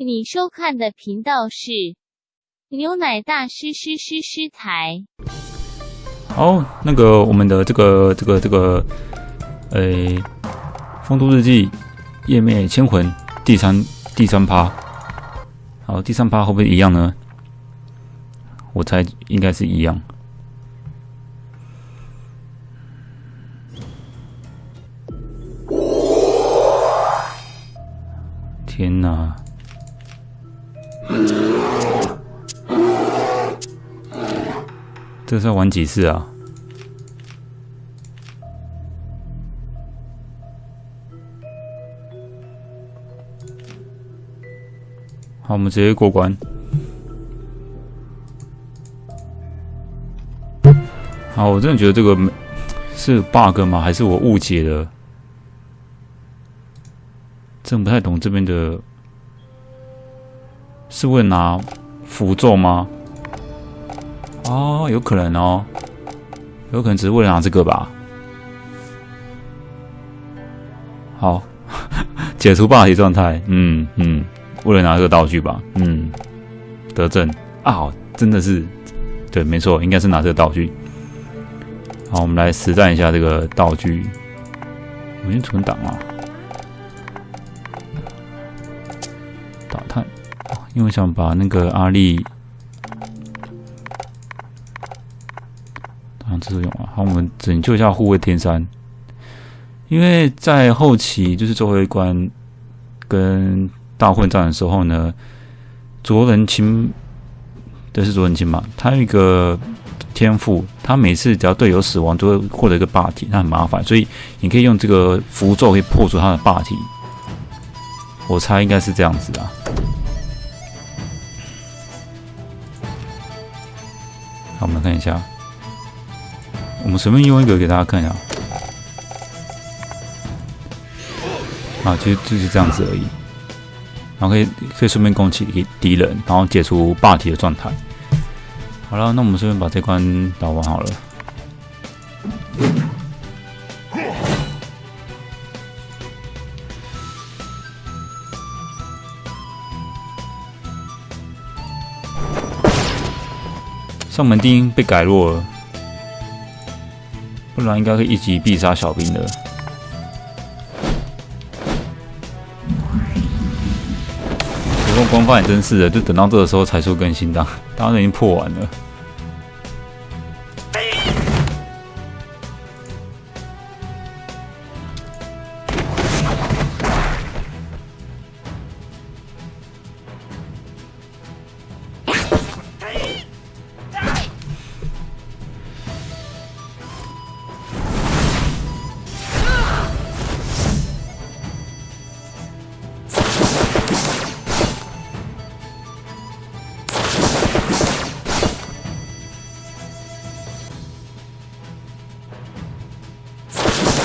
你收看的频道是牛奶大师师师师台。好，那个我们的这个这个这个，诶，《风都日记》页面千魂第三第三趴，好，第三趴会不会一样呢？我猜应该是一样。天哪！这是要玩几次啊？好，我们直接过关。好，我真的觉得这个是 bug 吗？还是我误解了？真不太懂这边的，是为了拿符咒吗？哦，有可能哦，有可能只是为了拿这个吧。好，解除霸体状态。嗯嗯，为了拿这个道具吧。嗯，得正啊，真的是对，没错，应该是拿这个道具。好，我们来实战一下这个道具。我先存档啊，因为想把那个阿丽。这是用啊，好，我们拯救一下护卫天山，因为在后期就是最后一关跟大混战的时候呢，卓人清，这是卓人清嘛？他有一个天赋，他每次只要队友死亡，就会获得一个霸体，那很麻烦，所以你可以用这个符咒可以破除他的霸体。我猜应该是这样子啊。好，我们看一下。我们随便用一个给大家看一下，啊，其实就是这样子而已。然后可以可以顺便攻击敌人，然后解除霸体的状态。好了，那我们顺便把这关打完好了。上门钉被改弱了。不然应该会一击必杀小兵的。不过官方也真是的，就等到这个时候才出更新档，当然已经破完了。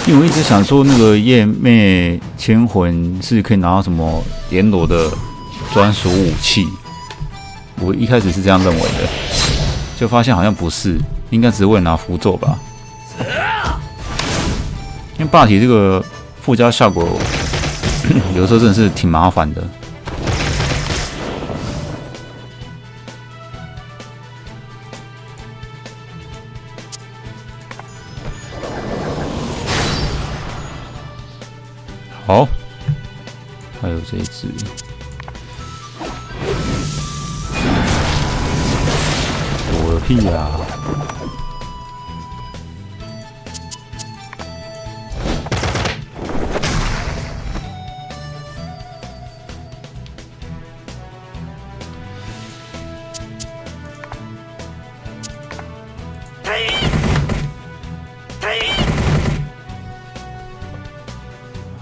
因为我一直想说，那个夜魅千魂是可以拿到什么阎罗的专属武器。我一开始是这样认为的，就发现好像不是，应该只是为了拿符咒吧。因为霸体这个附加效果，有的时候真的是挺麻烦的。好，还有这一只，我的屁呀！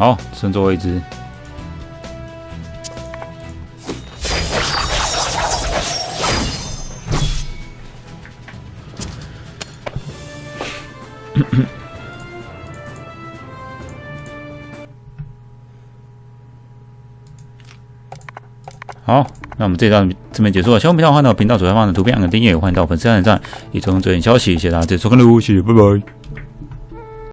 好，剩最后一只。好，那我们这段这边结束了。希望频道欢迎到频道左下方的图片按个订阅，欢迎到粉丝专页站，以从最新消息。谢谢大家，再次收看喽，谢谢，拜拜。